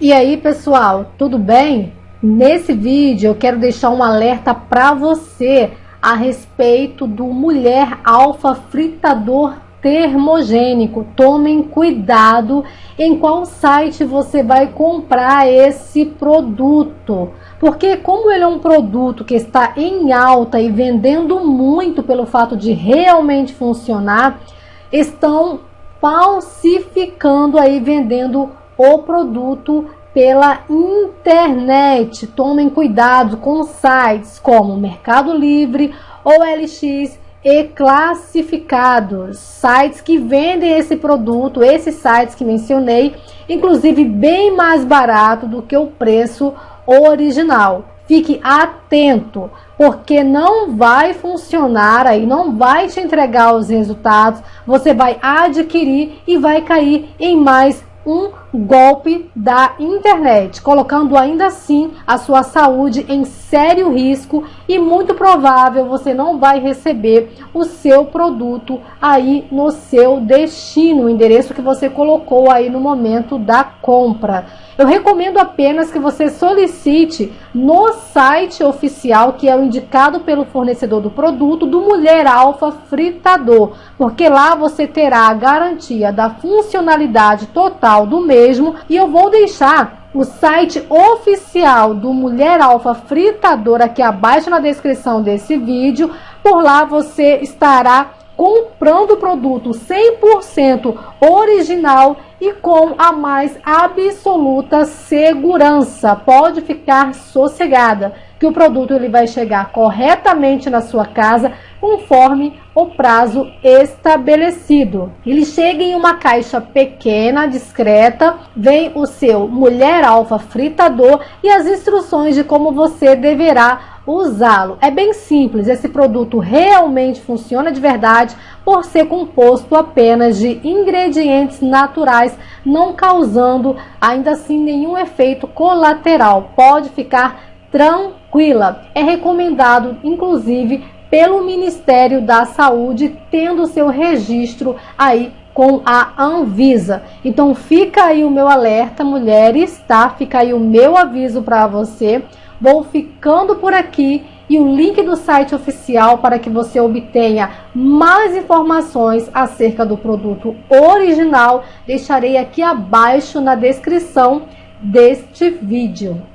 E aí pessoal, tudo bem? Nesse vídeo eu quero deixar um alerta para você a respeito do mulher alfa fritador termogênico. Tomem cuidado em qual site você vai comprar esse produto. Porque como ele é um produto que está em alta e vendendo muito pelo fato de realmente funcionar, estão falsificando aí vendendo o produto pela internet. Tomem cuidado com sites como Mercado Livre, OLX e classificados, sites que vendem esse produto, esses sites que mencionei, inclusive bem mais barato do que o preço original. Fique atento, porque não vai funcionar aí, não vai te entregar os resultados, você vai adquirir e vai cair em mais um golpe da internet, colocando ainda assim a sua saúde em sério risco e muito provável você não vai receber o seu produto aí no seu destino, o endereço que você colocou aí no momento da compra. Eu recomendo apenas que você solicite no site oficial, que é o indicado pelo fornecedor do produto, do Mulher Alfa Fritador, porque lá você terá a garantia da funcionalidade total do mesmo e eu vou deixar o site oficial do Mulher Alfa Fritador aqui abaixo na descrição desse vídeo. Por lá você estará comprando produto 100% original e com a mais absoluta segurança. Pode ficar sossegada que o produto ele vai chegar corretamente na sua casa conforme o prazo estabelecido. Ele chega em uma caixa pequena, discreta, vem o seu Mulher Alfa fritador e as instruções de como você deverá usá-lo. É bem simples, esse produto realmente funciona de verdade por ser composto apenas de ingredientes naturais, não causando ainda assim nenhum efeito colateral. Pode ficar tranquila. É recomendado, inclusive, pelo Ministério da Saúde, tendo seu registro aí com a Anvisa. Então fica aí o meu alerta, mulheres, tá? Fica aí o meu aviso para você. Vou ficando por aqui e o link do site oficial para que você obtenha mais informações acerca do produto original deixarei aqui abaixo na descrição deste vídeo.